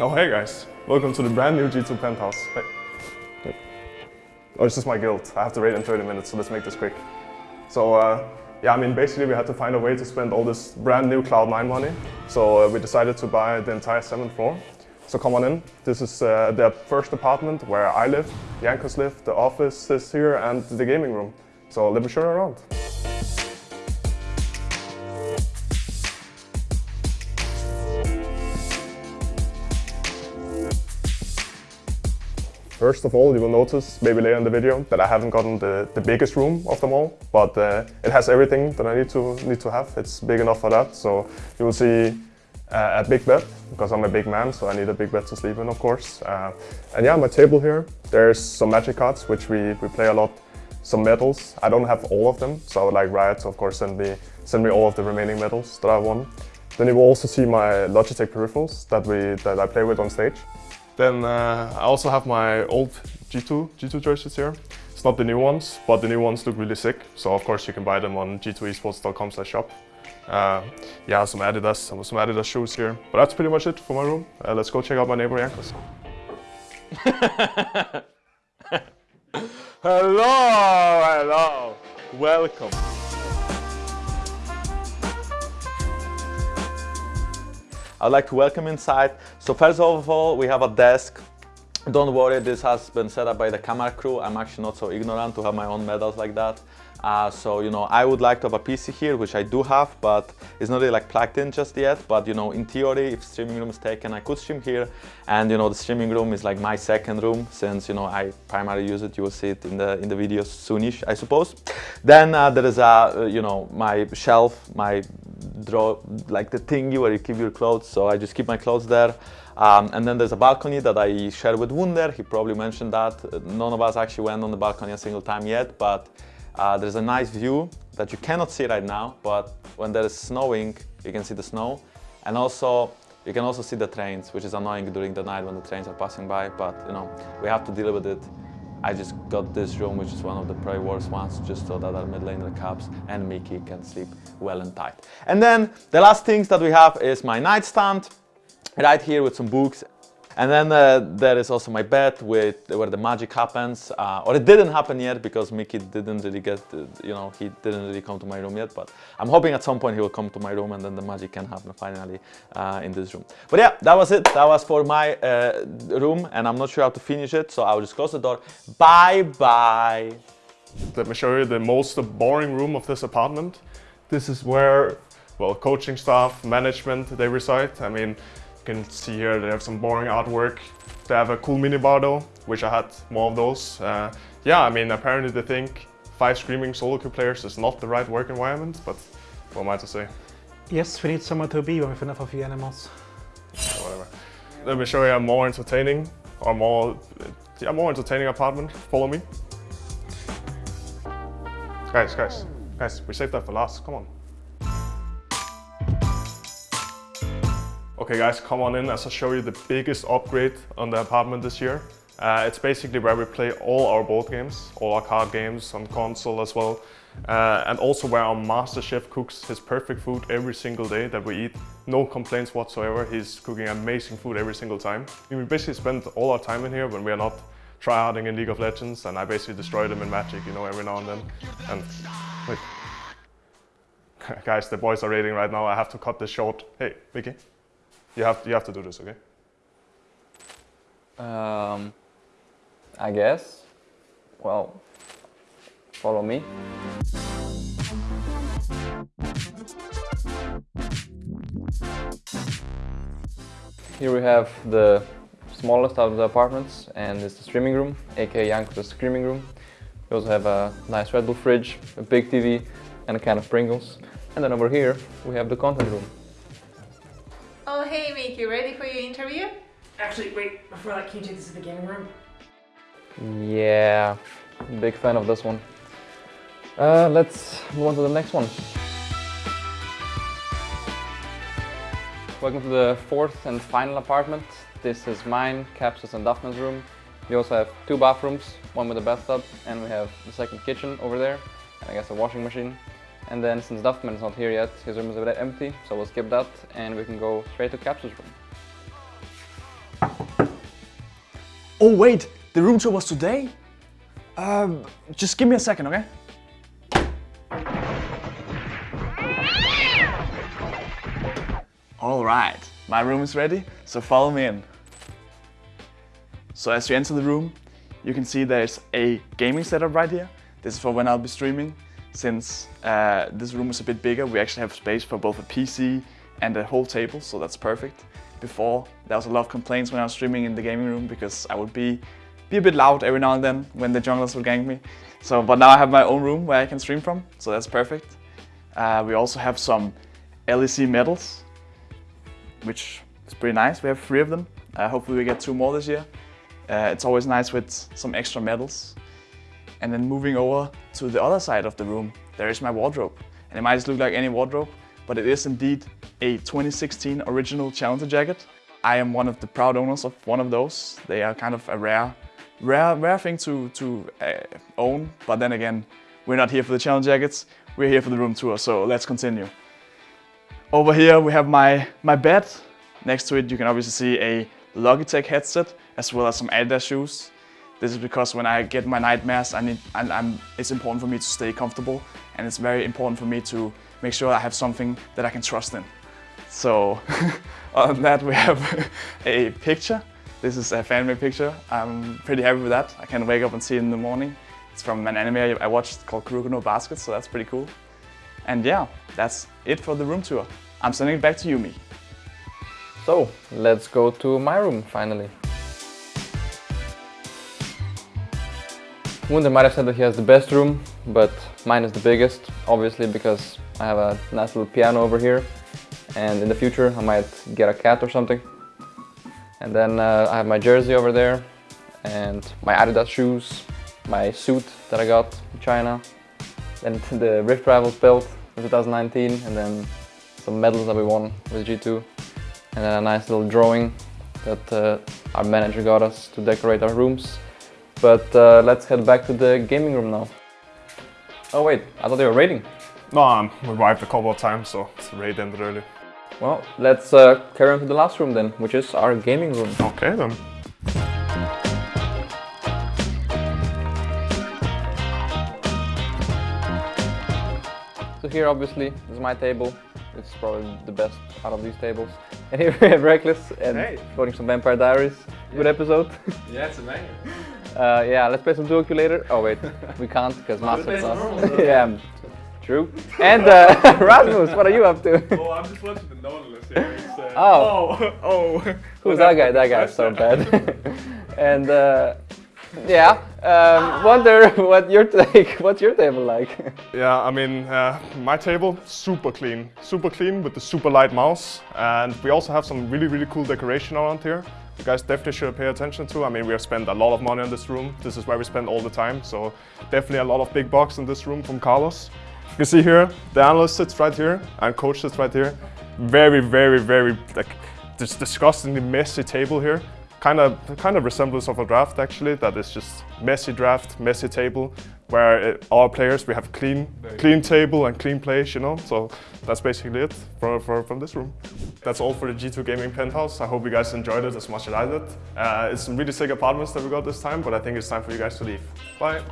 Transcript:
Oh hey guys, welcome to the brand new G2 penthouse. Hey. Oh, it's just my guild. I have to raid in 30 minutes, so let's make this quick. So uh, yeah, I mean basically we had to find a way to spend all this brand new Cloud9 money. So uh, we decided to buy the entire seventh floor. So come on in. This is uh, the first apartment where I live, Jankos live, the office is here, and the gaming room. So let me show you around. First of all, you will notice, maybe later in the video, that I haven't gotten the, the biggest room of them all, but uh, it has everything that I need to, need to have. It's big enough for that, so you will see uh, a big bed, because I'm a big man, so I need a big bed to sleep in, of course. Uh, and yeah, my table here, there's some magic cards, which we, we play a lot, some medals. I don't have all of them, so I would like Riot to, of course, send me, send me all of the remaining medals that I won. Then you will also see my Logitech peripherals that, we, that I play with on stage. Then uh, I also have my old G2, G2 jerseys here. It's not the new ones, but the new ones look really sick. So of course you can buy them on g2esports.com shop. Uh, yeah, some Adidas, some, some Adidas shoes here. But that's pretty much it for my room. Uh, let's go check out my neighbor Jankos. hello, hello, welcome. I'd like to welcome inside. So first of all, we have a desk. Don't worry, this has been set up by the camera crew. I'm actually not so ignorant to have my own medals like that. Uh, so, you know, I would like to have a PC here, which I do have, but it's not really like plugged in just yet. But, you know, in theory, if streaming room is taken, I could stream here. And, you know, the streaming room is like my second room since, you know, I primarily use it. You will see it in the in the videos soonish, I suppose. Then uh, there is a, uh, you know, my shelf, my draw like the thingy where you keep your clothes. So I just keep my clothes there. Um, and then there's a balcony that I share with Wunder. He probably mentioned that. None of us actually went on the balcony a single time yet, but uh, there's a nice view that you cannot see right now, but when there is snowing, you can see the snow. And also, you can also see the trains, which is annoying during the night when the trains are passing by, but you know, we have to deal with it. I just got this room, which is one of the probably worst ones, just so that our mid laner Caps and Mickey can sleep well and tight. And then the last things that we have is my nightstand, right here with some books and then uh, there is also my bed with where the magic happens, uh, or it didn't happen yet because Mickey didn't really get, uh, you know, he didn't really come to my room yet. But I'm hoping at some point he will come to my room and then the magic can happen finally uh, in this room. But yeah, that was it. That was for my uh, room, and I'm not sure how to finish it, so I'll just close the door. Bye bye. Let me show you the most boring room of this apartment. This is where, well, coaching staff, management, they reside. I mean, you can see here they have some boring artwork. They have a cool minibar though, which I had more of those. Uh, yeah, I mean, apparently they think five screaming solo queue players is not the right work environment, but what am I to say? Yes, we need somewhere to be with enough of you animals. whatever. Let me show you a more entertaining or more, yeah, more entertaining apartment. Follow me. Guys, guys, guys, we saved that for last, come on. Okay guys, come on in as I show you the biggest upgrade on the apartment this year. Uh, it's basically where we play all our board games, all our card games on console as well. Uh, and also where our master chef cooks his perfect food every single day that we eat. No complaints whatsoever, he's cooking amazing food every single time. We basically spend all our time in here when we are not tryharding in League of Legends and I basically destroy them in Magic, you know, every now and then. And wait. Guys, the boys are raiding right now, I have to cut this short. Hey, Vicky. You have you have to do this, okay? Um, I guess. Well, follow me. Here we have the smallest of the apartments and it's the streaming room, aka Jankos' screaming room. We also have a nice Red Bull fridge, a big TV and a can of Pringles. And then over here we have the content room. Hey Mick, you ready for your interview? Actually, wait, before that, can you take this to the gaming room? Yeah, big fan of this one. Uh, let's move on to the next one. Welcome to the fourth and final apartment. This is mine, Capsus and Duffman's room. We also have two bathrooms, one with a bathtub, and we have the second kitchen over there, and I guess a washing machine. And then since Duffman is not here yet, his room is a bit empty, so we'll skip that and we can go straight to Capsule's room. Oh wait, the room tour was today? Um, just give me a second, okay? All right, my room is ready, so follow me in. So as you enter the room, you can see there's a gaming setup right here. This is for when I'll be streaming. Since uh, this room is a bit bigger, we actually have space for both a PC and a whole table, so that's perfect. Before, there was a lot of complaints when I was streaming in the gaming room because I would be, be a bit loud every now and then when the junglers would gank me. So, but now I have my own room where I can stream from, so that's perfect. Uh, we also have some LEC medals, which is pretty nice. We have three of them. Uh, hopefully we get two more this year. Uh, it's always nice with some extra medals. And then moving over to the other side of the room, there is my wardrobe. And it might just look like any wardrobe, but it is indeed a 2016 original Challenger jacket. I am one of the proud owners of one of those. They are kind of a rare, rare, rare thing to, to uh, own. But then again, we're not here for the Challenger jackets. We're here for the room tour, so let's continue. Over here we have my, my bed. Next to it you can obviously see a Logitech headset as well as some Adidas shoes. This is because when I get my nightmares, I need, I'm, it's important for me to stay comfortable and it's very important for me to make sure I have something that I can trust in. So on that we have a picture. This is a fan-made picture. I'm pretty happy with that. I can wake up and see it in the morning. It's from an anime I watched called Kuroko no Basket, so that's pretty cool. And yeah, that's it for the room tour. I'm sending it back to you, Miki. So, let's go to my room finally. Wunder might have said that he has the best room, but mine is the biggest, obviously because I have a nice little piano over here and in the future I might get a cat or something. And then uh, I have my jersey over there and my Adidas shoes, my suit that I got in China, and the Rift Rivals belt in 2019 and then some medals that we won with G2 and then a nice little drawing that uh, our manager got us to decorate our rooms. But uh, let's head back to the gaming room now. Oh wait, I thought they were raiding. No, um, we arrived a couple of times, so the raid ended early. Well, let's uh, carry on to the last room then, which is our gaming room. Okay then. So here obviously is my table. It's probably the best out of these tables. And here we have Rekkles and Hey. voting some Vampire Diaries. Good episode. Yeah, it's amazing. Uh, yeah, let's play some Duoku later. Oh wait, we can't because Master's some off. normal. yeah, true. And uh, Rasmus, what are you up to? Oh, I'm just watching the Nautilus here. Uh, Oh. oh, oh. Who's that guy? That guy's so bad. and uh, yeah, um, wonder what your take. What's your table like? Yeah, I mean, uh, my table, super clean. Super clean with the super light mouse. And we also have some really, really cool decoration around here. You guys definitely should pay attention to. I mean, we have spent a lot of money on this room. This is where we spend all the time. So definitely a lot of big bucks in this room from Carlos. You can see here, the analyst sits right here and coach sits right here. Very, very, very, like, this disgustingly messy table here. Kind of, kind of resemblance of a draft actually. That is just messy draft, messy table, where uh, our players we have clean, clean table and clean place, you know. So that's basically it for, for, from this room. That's all for the G2 Gaming Penthouse. I hope you guys enjoyed it as much as I did. Uh, it's some really sick apartments that we got this time, but I think it's time for you guys to leave. Bye.